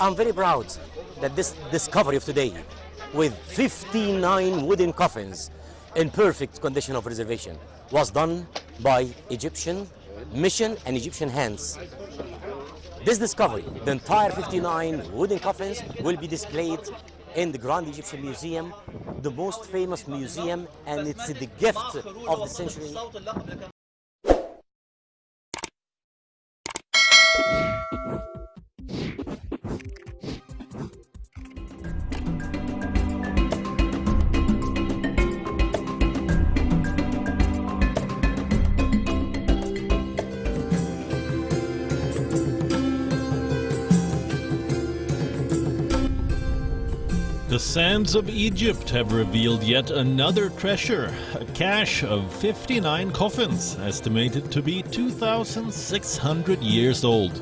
I'm very proud that this discovery of today, with 59 wooden coffins in perfect condition of preservation, was done by Egyptian mission and Egyptian hands. This discovery, the entire 59 wooden coffins, will be displayed in the Grand Egyptian Museum, the most famous museum, and it's the gift of the century The sands of Egypt have revealed yet another treasure, a cache of 59 coffins, estimated to be 2,600 years old.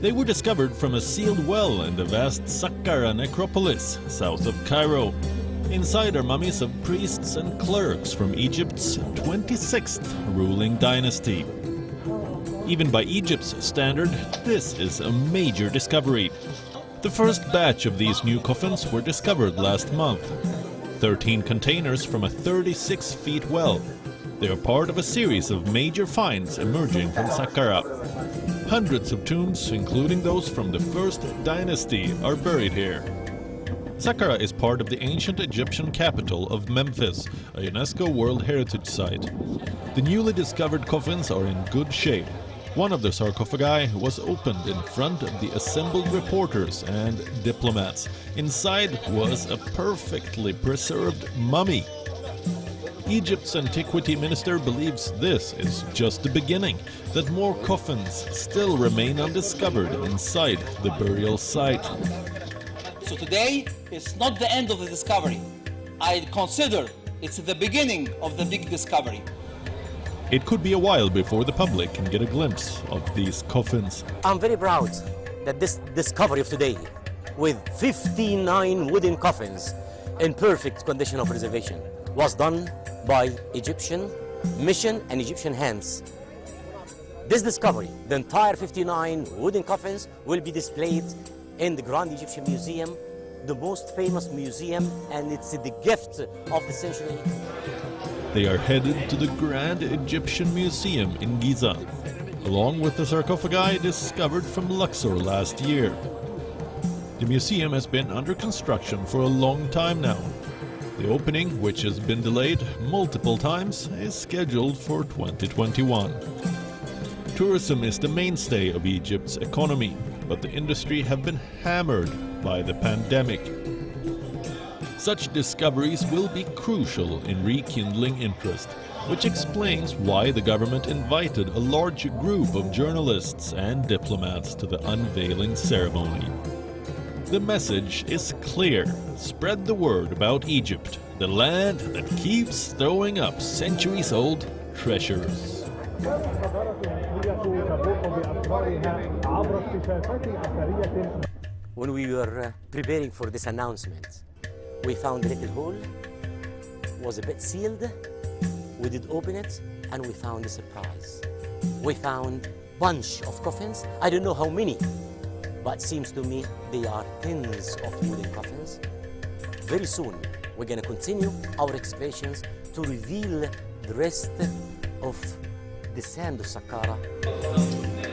They were discovered from a sealed well in the vast Saqqara necropolis, south of Cairo. Inside are mummies of priests and clerks from Egypt's 26th ruling dynasty. Even by Egypt's standard, this is a major discovery. The first batch of these new coffins were discovered last month. 13 containers from a 36 feet well. They are part of a series of major finds emerging from Saqqara. Hundreds of tombs, including those from the first dynasty, are buried here. Saqqara is part of the ancient Egyptian capital of Memphis, a UNESCO World Heritage Site. The newly discovered coffins are in good shape one of the sarcophagi was opened in front of the assembled reporters and diplomats. Inside was a perfectly preserved mummy. Egypt's antiquity minister believes this is just the beginning, that more coffins still remain undiscovered inside the burial site. So today is not the end of the discovery. I consider it's the beginning of the big discovery. It could be a while before the public can get a glimpse of these coffins. I'm very proud that this discovery of today, with 59 wooden coffins in perfect condition of preservation, was done by Egyptian mission and Egyptian hands. This discovery, the entire 59 wooden coffins, will be displayed in the Grand Egyptian Museum, the most famous museum, and it's the gift of the century. They are headed to the Grand Egyptian Museum in Giza, along with the sarcophagi discovered from Luxor last year. The museum has been under construction for a long time now. The opening, which has been delayed multiple times, is scheduled for 2021. Tourism is the mainstay of Egypt's economy, but the industry have been hammered by the pandemic. Such discoveries will be crucial in rekindling interest, which explains why the government invited a large group of journalists and diplomats to the unveiling ceremony. The message is clear. Spread the word about Egypt, the land that keeps throwing up centuries-old treasures. When we were uh, preparing for this announcement, we found a little hole, was a bit sealed. We did open it and we found a surprise. We found bunch of coffins. I don't know how many, but seems to me they are tens of wooden coffins. Very soon, we're going to continue our excavations to reveal the rest of the sand of Saqqara.